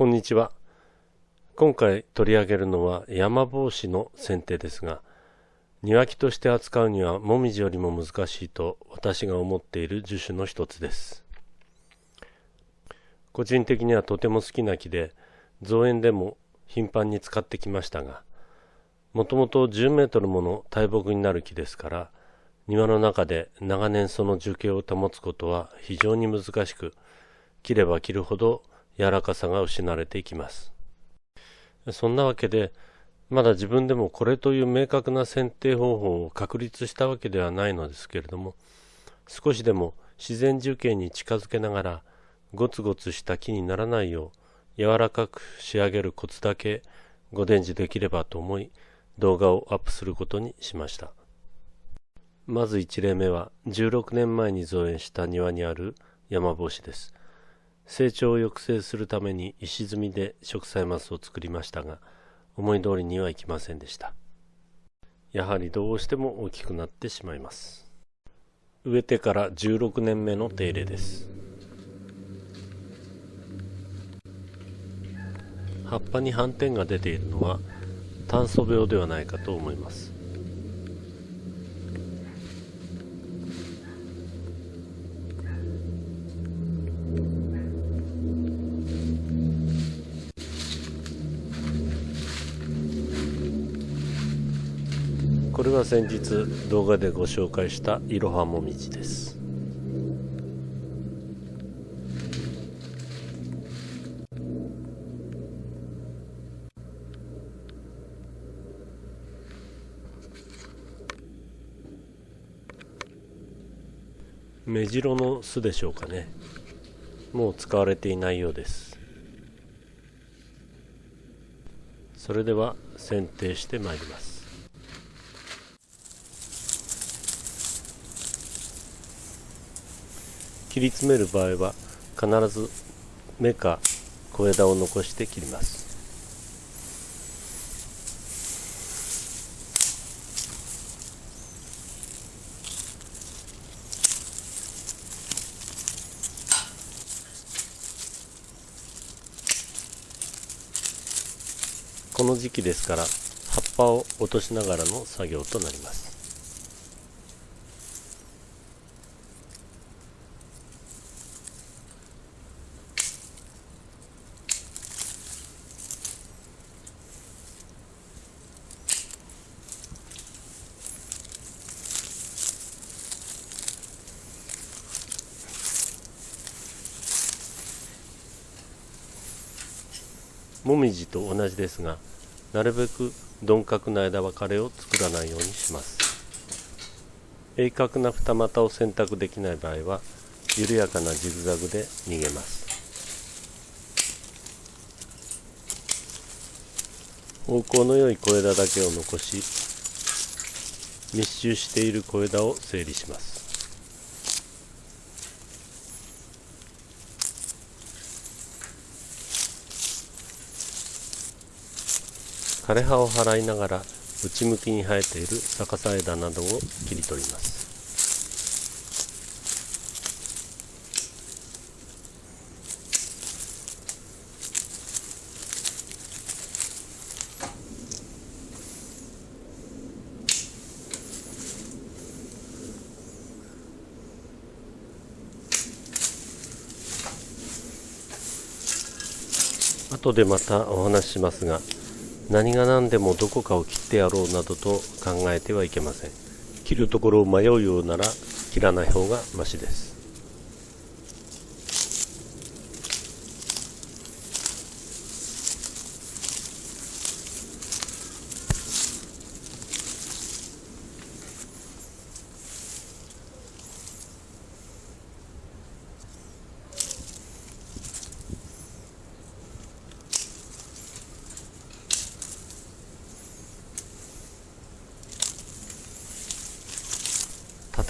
こんにちは。今回取り上げるのは山帽子の剪定ですが、庭木として扱うにはもみじよりも難しいと私が思っている樹種の一つです。個人的にはとても好きな木で、造園でも頻繁に使ってきましたが、もともと10メートルもの大木になる木ですから、庭の中で長年その樹形を保つことは非常に難しく、切れば切るほど柔らかさが失われていきます。そんなわけで、まだ自分でもこれという明確な剪定方法を確立したわけではないのですけれども、少しでも自然樹形に近づけながら、ゴツゴツした木にならないよう柔らかく仕上げるコツだけご伝授できればと思い動画をアップすることにしましたまず1例目は16年前に造園した庭にある山帽子です成長を抑制するために石積みで植栽マスを作りましたが思い通りにはいきませんでした。やはりどうしても大きくなってしまいます。植えてから16年目の手入れです。葉っぱに斑点が出ているのは炭素病ではないかと思いますこれは先日動画でご紹介したいろはもみじです。目白の巣でしょうかね。もう使われていないようです。それでは剪定してまいります。切り詰める場合は必ず芽か小枝を残して切ります。この時期ですから葉っぱを落としながらの作業となります。もみじと同じですがなるべく鈍角な枝分かれを作らないようにします。鋭角な二股を選択できない場合は緩やかなジグザグで逃げます。方向の良い小枝だけを残し密集している小枝を整理します。枯れ葉を払いながら内向きに生えている逆さ枝などを切り取ります。後でまたお話ししますが何が何でもどこかを切ってやろうなどと考えてはいけません。切るところを迷うようなら切らない方がましです。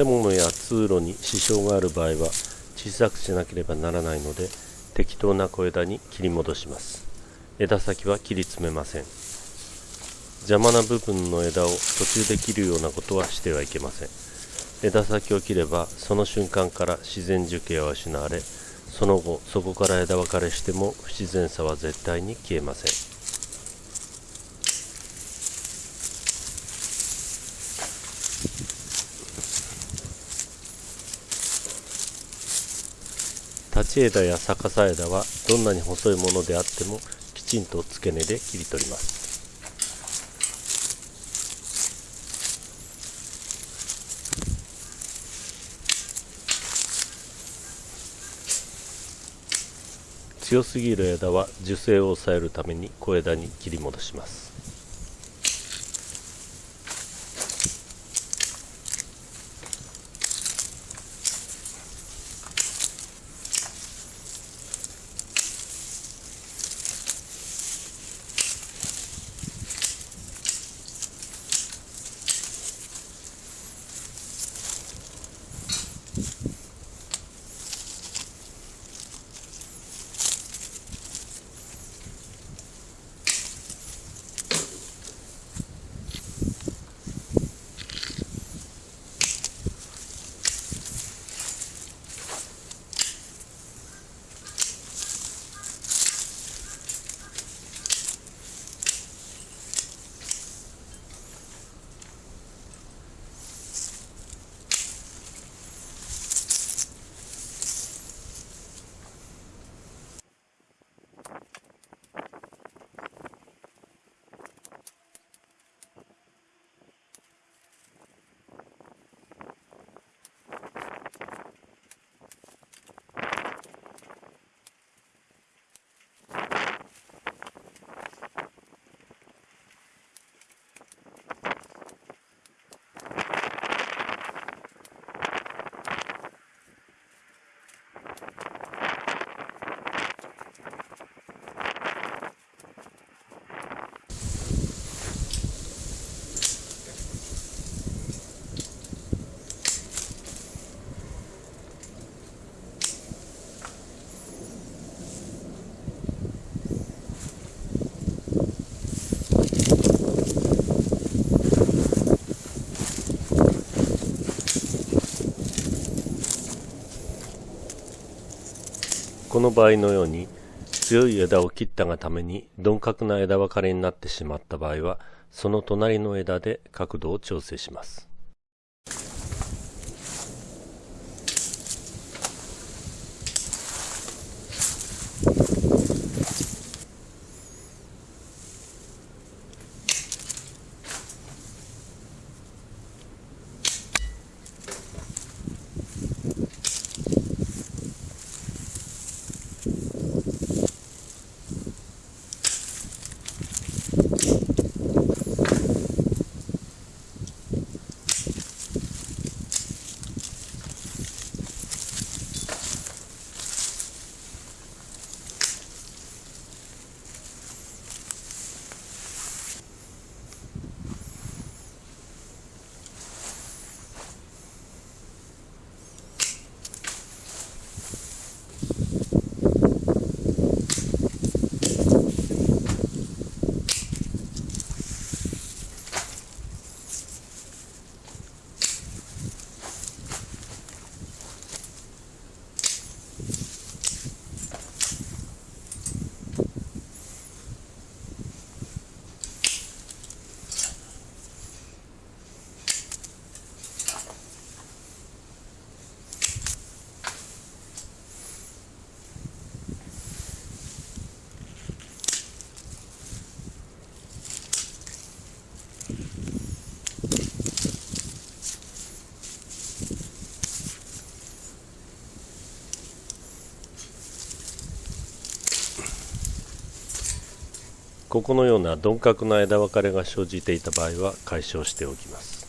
建物や通路に支障がある場合は小さくしなければならないので適当な小枝に切り戻します。枝先は切り詰めません。邪魔な部分の枝を途中で切るようなことはしてはいけません。枝先を切ればその瞬間から自然樹形は失われその後そこから枝分かれしても不自然さは絶対に消えません。立ち枝や逆さ枝はどんなに細いものであってもきちんと付け根で切り取ります。強すぎる枝は樹勢を抑えるために小枝に切り戻します。この場合のように強い枝を切ったがために鈍角な枝分かれになってしまった場合はその隣の枝で角度を調整します。ここのような鈍角な枝分かれが生じていた場合は解消しておきます。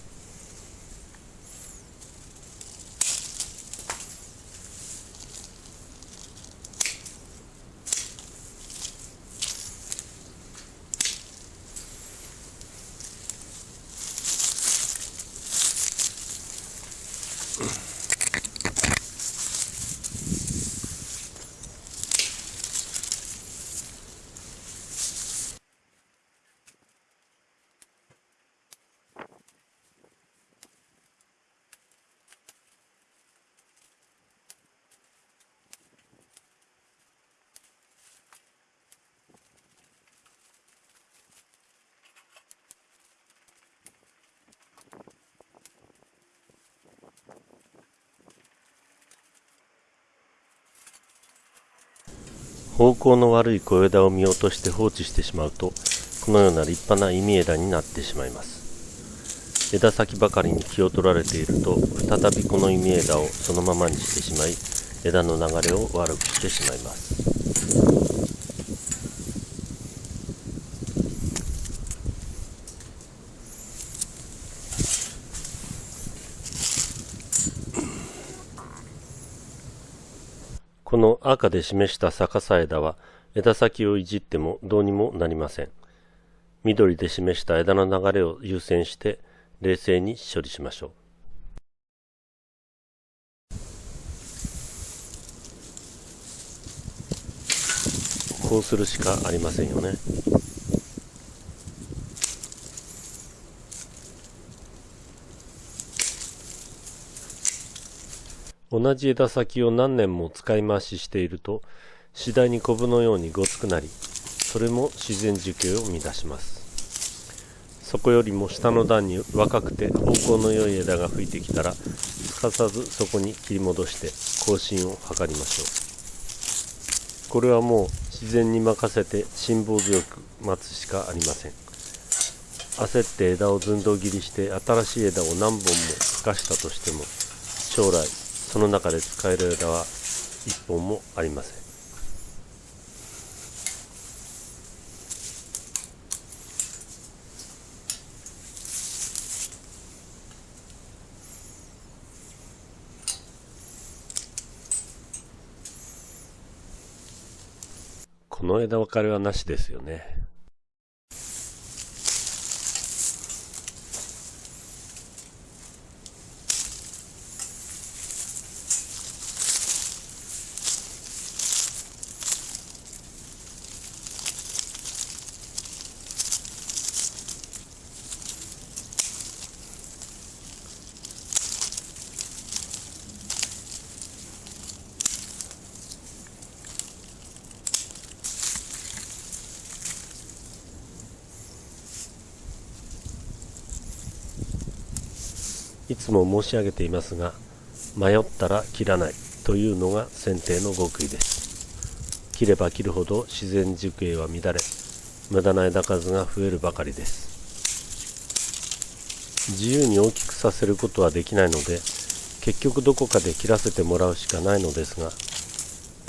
方向の悪い小枝を見落として放置してしまうとこのような立派な意味枝になってしまいます。枝先ばかりに気を取られていると再びこの意味枝をそのままにしてしまい枝の流れを悪くしてしまいます。この赤で示した逆さ枝は枝先をいじってもどうにもなりません。緑で示した枝の流れを優先して冷静に処理しましょう。こうするしかありませんよね。同じ枝先を何年も使い回ししていると次第にコブのようにごつくなりそれも自然樹形を乱します。そこよりも下の段に若くて方向の良い枝が吹いてきたらすかさずそこに切り戻して更新を図りましょう。これはもう自然に任せて辛抱強く待つしかありません。焦って枝を寸胴切りして新しい枝を何本も生かしたとしても将来その中で使える枝は一本もありませんこの枝分かれはなしですよね。いつも申し上げていますが迷ったら切らないというのが剪定の極意です。切れば切るほど自然熟影は乱れ無駄な枝数が増えるばかりです。自由に大きくさせることはできないので結局どこかで切らせてもらうしかないのですが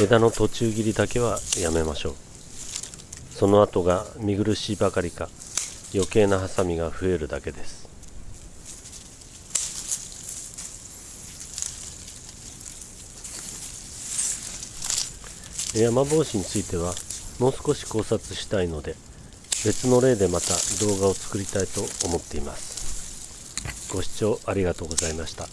枝の途中切りだけはやめましょう。その後が見苦しいばかりか余計なハサミが増えるだけです。山帽子についてはもう少し考察したいので別の例でまた動画を作りたいと思っています。ご視聴ありがとうございました。